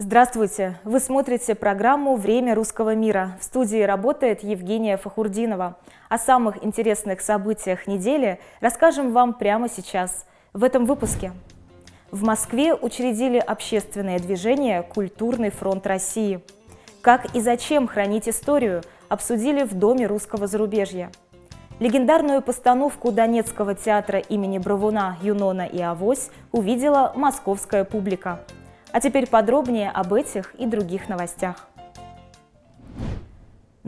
Здравствуйте! Вы смотрите программу «Время русского мира». В студии работает Евгения Фахурдинова. О самых интересных событиях недели расскажем вам прямо сейчас, в этом выпуске. В Москве учредили общественное движение «Культурный фронт России». Как и зачем хранить историю, обсудили в Доме русского зарубежья. Легендарную постановку Донецкого театра имени Бравуна, Юнона и Авось увидела московская публика – а теперь подробнее об этих и других новостях.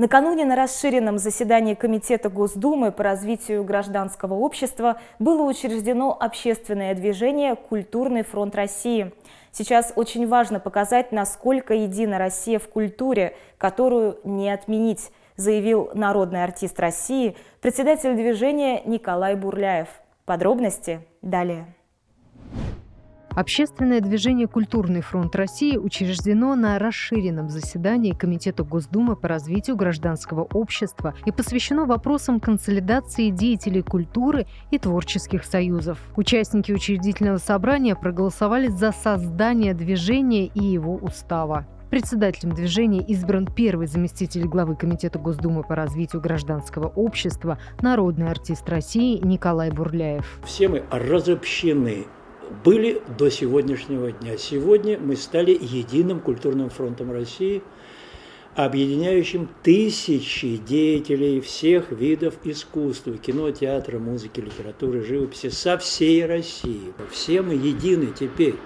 Накануне на расширенном заседании Комитета Госдумы по развитию гражданского общества было учреждено общественное движение «Культурный фронт России». Сейчас очень важно показать, насколько едина Россия в культуре, которую не отменить, заявил народный артист России, председатель движения Николай Бурляев. Подробности далее. Общественное движение «Культурный фронт России» учреждено на расширенном заседании Комитета Госдумы по развитию гражданского общества и посвящено вопросам консолидации деятелей культуры и творческих союзов. Участники учредительного собрания проголосовали за создание движения и его устава. Председателем движения избран первый заместитель главы Комитета Госдумы по развитию гражданского общества, народный артист России Николай Бурляев. Все мы разобщены были до сегодняшнего дня. Сегодня мы стали единым культурным фронтом России, объединяющим тысячи деятелей всех видов искусства, кино, театра, музыки, литературы, живописи со всей России. Все мы едины теперь.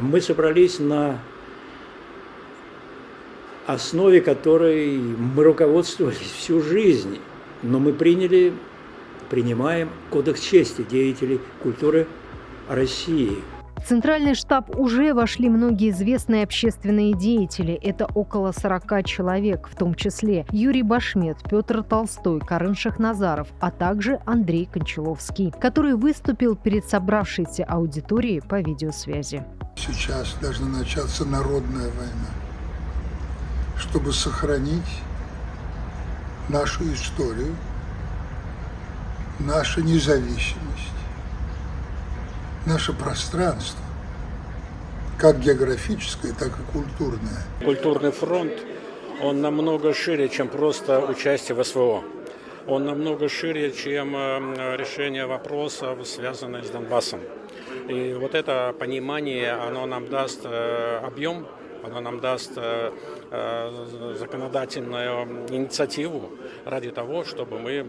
Мы собрались на основе которой мы руководствовались всю жизнь, но мы приняли, принимаем кодекс чести деятелей культуры России. В Центральный штаб уже вошли многие известные общественные деятели. Это около 40 человек, в том числе Юрий Башмет, Петр Толстой, Карен Шахназаров, а также Андрей Кончаловский, который выступил перед собравшейся аудиторией по видеосвязи. Сейчас должна начаться народная война, чтобы сохранить нашу историю, нашу независимость наше пространство, как географическое, так и культурное. Культурный фронт, он намного шире, чем просто участие в СВО. Он намного шире, чем э, решение вопросов, связанных с Донбассом. И вот это понимание, оно нам даст э, объем, оно нам даст э, законодательную инициативу ради того, чтобы мы,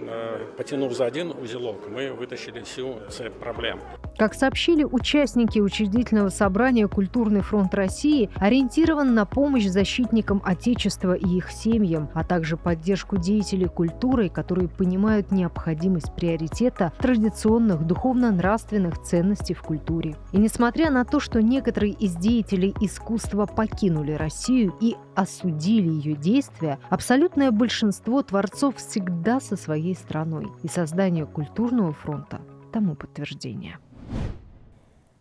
потянув за один узелок, мы вытащили всю цепь проблем. Как сообщили участники учредительного собрания «Культурный фронт России», ориентирован на помощь защитникам Отечества и их семьям, а также поддержку деятелей культуры, которые понимают необходимость приоритета традиционных духовно-нравственных ценностей в культуре. И несмотря на то, что некоторые из деятелей искусства покинули Россию и осудили ее действия, абсолютное большинство творцов всегда со своей страной. И создание культурного фронта тому подтверждение.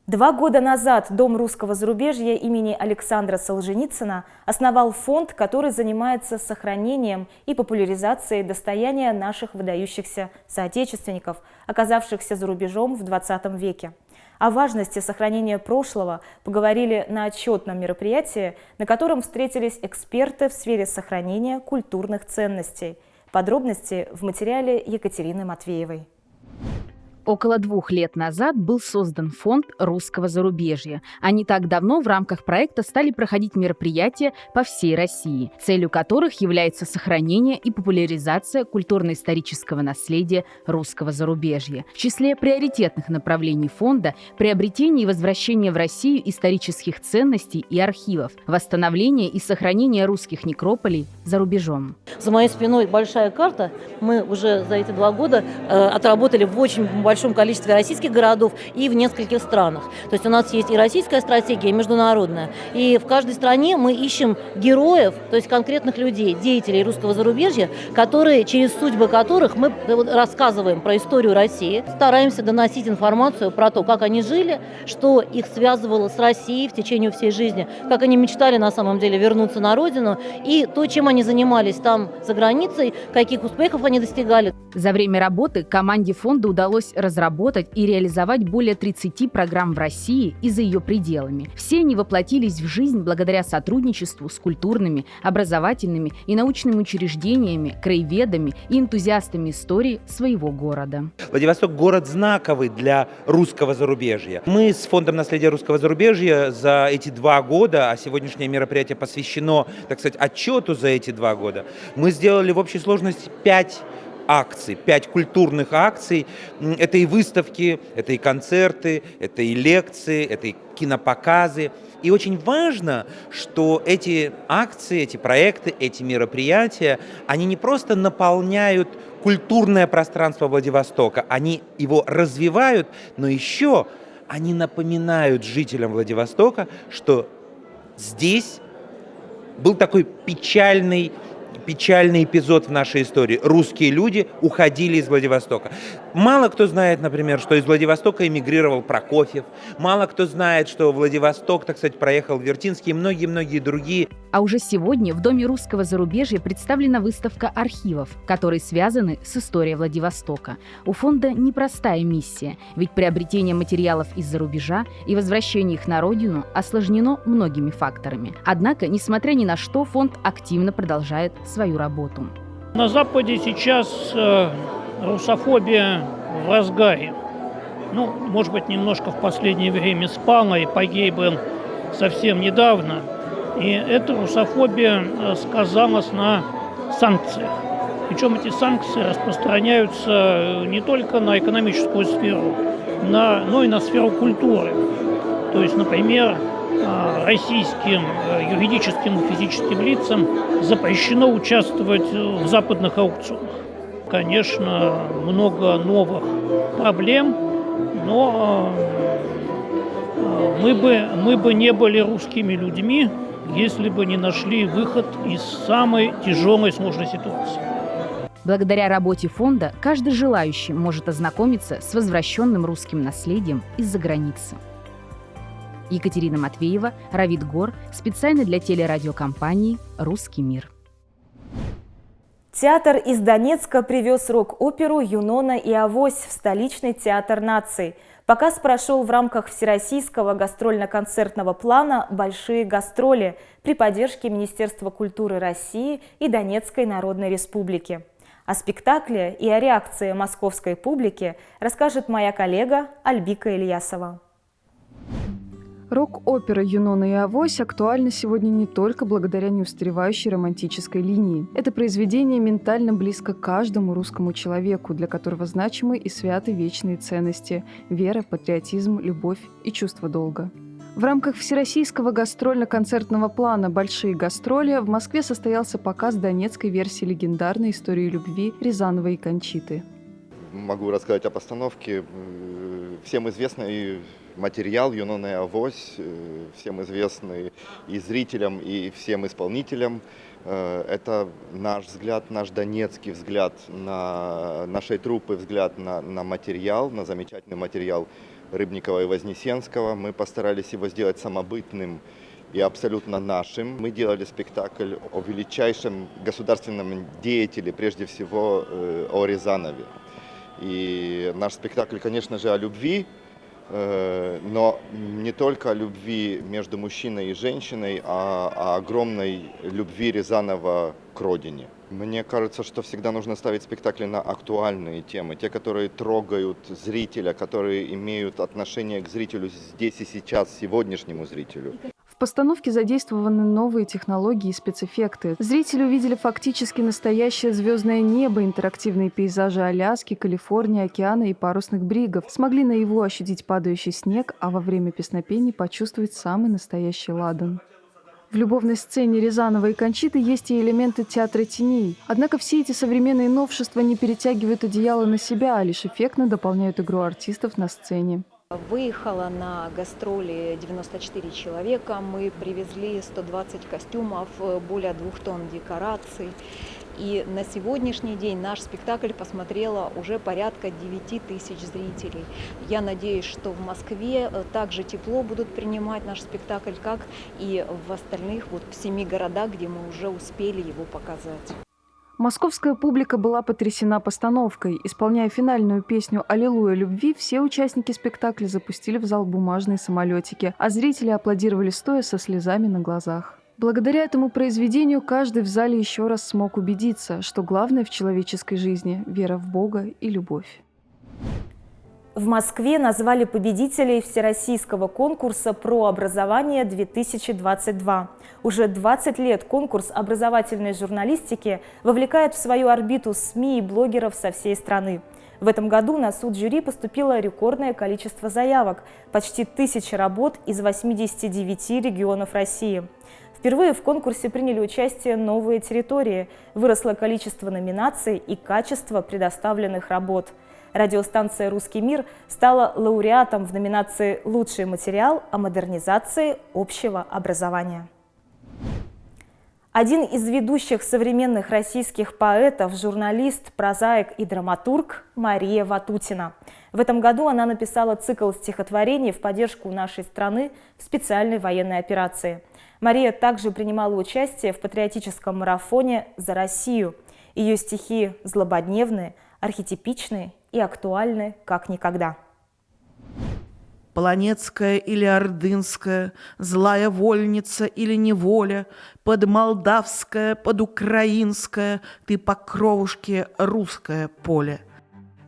Два года назад Дом русского зарубежья имени Александра Солженицына основал фонд, который занимается сохранением и популяризацией достояния наших выдающихся соотечественников, оказавшихся за рубежом в 20 веке. О важности сохранения прошлого поговорили на отчетном мероприятии, на котором встретились эксперты в сфере сохранения культурных ценностей. Подробности в материале Екатерины Матвеевой. Около двух лет назад был создан фонд русского зарубежья, а не так давно в рамках проекта стали проходить мероприятия по всей России, целью которых является сохранение и популяризация культурно-исторического наследия русского зарубежья. В числе приоритетных направлений фонда – приобретение и возвращение в Россию исторических ценностей и архивов, восстановление и сохранение русских некрополей за рубежом. За моей спиной большая карта. Мы уже за эти два года э, отработали в очень большом большом количестве российских городов и в нескольких странах. То есть у нас есть и российская стратегия, и международная. И в каждой стране мы ищем героев, то есть конкретных людей, деятелей русского зарубежья, которые, через судьбы которых мы рассказываем про историю России, стараемся доносить информацию про то, как они жили, что их связывало с Россией в течение всей жизни, как они мечтали на самом деле вернуться на родину, и то, чем они занимались там за границей, каких успехов они достигали. За время работы команде фонда удалось разработать и реализовать более 30 программ в России и за ее пределами. Все они воплотились в жизнь благодаря сотрудничеству с культурными, образовательными и научными учреждениями, краеведами и энтузиастами истории своего города. Владивосток – город знаковый для русского зарубежья. Мы с Фондом наследия русского зарубежья за эти два года, а сегодняшнее мероприятие посвящено, так сказать, отчету за эти два года, мы сделали в общей сложности пять акций, пять культурных акций. Это и выставки, это и концерты, это и лекции, это и кинопоказы. И очень важно, что эти акции, эти проекты, эти мероприятия, они не просто наполняют культурное пространство Владивостока, они его развивают, но еще они напоминают жителям Владивостока, что здесь был такой печальный печальный эпизод в нашей истории. Русские люди уходили из Владивостока. Мало кто знает, например, что из Владивостока эмигрировал Прокофьев. Мало кто знает, что Владивосток, так сказать, проехал Вертинский и многие-многие другие. А уже сегодня в Доме русского зарубежья представлена выставка архивов, которые связаны с историей Владивостока. У фонда непростая миссия, ведь приобретение материалов из-за рубежа и возвращение их на родину осложнено многими факторами. Однако, несмотря ни на что, фонд активно продолжает свою работу. На Западе сейчас э, русофобия в разгаре. Ну, может быть, немножко в последнее время спала и погибла совсем недавно. И эта русофобия э, сказалась на санкциях. Причем эти санкции распространяются э, не только на экономическую сферу, на, но и на сферу культуры. То есть, например, э, российским юридическим и физическим лицам запрещено участвовать в западных аукционах конечно, много новых проблем, но мы бы, мы бы не были русскими людьми, если бы не нашли выход из самой тяжелой сложной ситуации. Благодаря работе фонда каждый желающий может ознакомиться с возвращенным русским наследием из-за границы. Екатерина Матвеева, Равид Гор, специально для телерадиокомпании «Русский мир». Театр из Донецка привез рок-оперу «Юнона и Авось» в столичный театр наций. Показ прошел в рамках всероссийского гастрольно-концертного плана «Большие гастроли» при поддержке Министерства культуры России и Донецкой Народной Республики. О спектакле и о реакции московской публики расскажет моя коллега Альбика Ильясова. Рок-опера «Юнона и Авось» актуальна сегодня не только благодаря неустаревающей романтической линии. Это произведение ментально близко каждому русскому человеку, для которого значимы и святы вечные ценности – вера, патриотизм, любовь и чувство долга. В рамках всероссийского гастрольно-концертного плана «Большие гастроли» в Москве состоялся показ донецкой версии легендарной истории любви Рязанова и Кончиты. Могу рассказать о постановке. Всем известной материал «Юноная авось», э, всем известный и зрителям, и всем исполнителям. Э, это наш взгляд, наш донецкий взгляд на нашей труппы, взгляд на, на материал, на замечательный материал Рыбникова и Вознесенского. Мы постарались его сделать самобытным и абсолютно нашим. Мы делали спектакль о величайшем государственном деятеле, прежде всего э, о Рязанове. И наш спектакль, конечно же, о любви, но не только о любви между мужчиной и женщиной, а о огромной любви Рязанова к родине. Мне кажется, что всегда нужно ставить спектакли на актуальные темы, те, которые трогают зрителя, которые имеют отношение к зрителю здесь и сейчас, сегодняшнему зрителю постановке задействованы новые технологии и спецэффекты. Зрители увидели фактически настоящее звездное небо, интерактивные пейзажи Аляски, Калифорнии, океана и парусных бригов. Смогли наяву ощутить падающий снег, а во время песнопений почувствовать самый настоящий ладан. В любовной сцене Рязанова и Кончиты есть и элементы театра теней. Однако все эти современные новшества не перетягивают одеяло на себя, а лишь эффектно дополняют игру артистов на сцене. Выехала на гастроли 94 человека. Мы привезли 120 костюмов, более двух тонн декораций. И на сегодняшний день наш спектакль посмотрело уже порядка 9 тысяч зрителей. Я надеюсь, что в Москве э, также тепло будут принимать наш спектакль, как и в остальных вот в семи городах, где мы уже успели его показать. Московская публика была потрясена постановкой. Исполняя финальную песню «Аллилуйя любви», все участники спектакля запустили в зал бумажные самолетики, а зрители аплодировали стоя со слезами на глазах. Благодаря этому произведению каждый в зале еще раз смог убедиться, что главное в человеческой жизни – вера в Бога и любовь. В Москве назвали победителей Всероссийского конкурса про образование 2022. Уже 20 лет конкурс образовательной журналистики вовлекает в свою орбиту СМИ и блогеров со всей страны. В этом году на суд жюри поступило рекордное количество заявок – почти тысяча работ из 89 регионов России. Впервые в конкурсе приняли участие новые территории, выросло количество номинаций и качество предоставленных работ – Радиостанция «Русский мир» стала лауреатом в номинации «Лучший материал о модернизации общего образования». Один из ведущих современных российских поэтов, журналист, прозаик и драматург Мария Ватутина. В этом году она написала цикл стихотворений в поддержку нашей страны в специальной военной операции. Мария также принимала участие в патриотическом марафоне «За Россию». Ее стихи злободневные, архетипичные и актуальны как никогда. Планетская или ордынская, злая вольница или неволя, под молдавское, под украинское, ты по кровушке русское поле –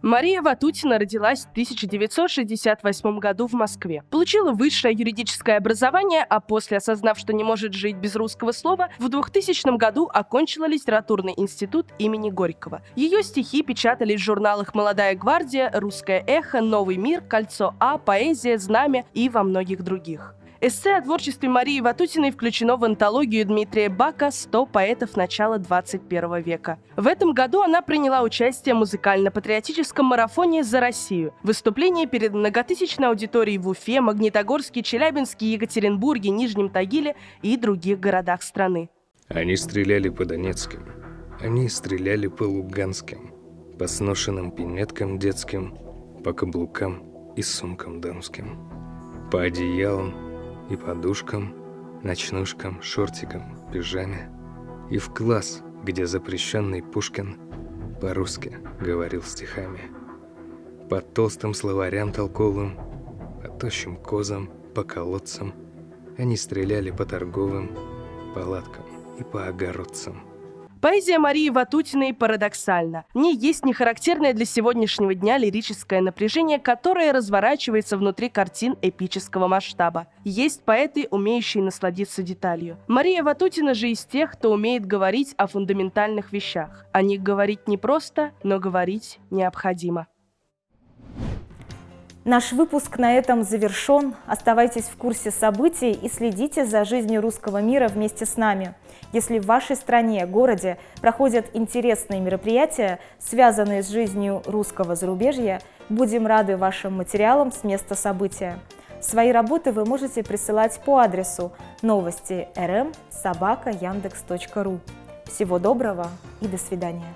Мария Ватутина родилась в 1968 году в Москве. Получила высшее юридическое образование, а после, осознав, что не может жить без русского слова, в 2000 году окончила литературный институт имени Горького. Ее стихи печатались в журналах «Молодая гвардия», «Русское эхо», «Новый мир», «Кольцо А», «Поэзия», «Знамя» и во многих других. Эссе о творчестве Марии Ватутиной включено в антологию Дмитрия Бака «100 поэтов начала 21 века». В этом году она приняла участие в музыкально-патриотическом марафоне «За Россию». Выступление перед многотысячной аудиторией в Уфе, Магнитогорске, Челябинске, Екатеринбурге, Нижнем Тагиле и других городах страны. Они стреляли по Донецким, они стреляли по Луганским, по сношенным пинеткам детским, по каблукам и сумкам дамским, по одеялам и подушкам, ночнушкам, шортикам, пижаме. И в класс, где запрещенный Пушкин по-русски говорил стихами. По толстым словарям толковым, по тощим козам, по колодцам. Они стреляли по торговым палаткам и по огородцам. Поэзия Марии Ватутиной парадоксальна. В ней есть нехарактерное для сегодняшнего дня лирическое напряжение, которое разворачивается внутри картин эпического масштаба. Есть поэты, умеющие насладиться деталью. Мария Ватутина же из тех, кто умеет говорить о фундаментальных вещах. О них говорить не просто, но говорить необходимо. Наш выпуск на этом завершен. Оставайтесь в курсе событий и следите за жизнью русского мира вместе с нами. Если в вашей стране, городе проходят интересные мероприятия, связанные с жизнью русского зарубежья, будем рады вашим материалам с места события. Свои работы вы можете присылать по адресу новости rm собака. Всего доброго и до свидания.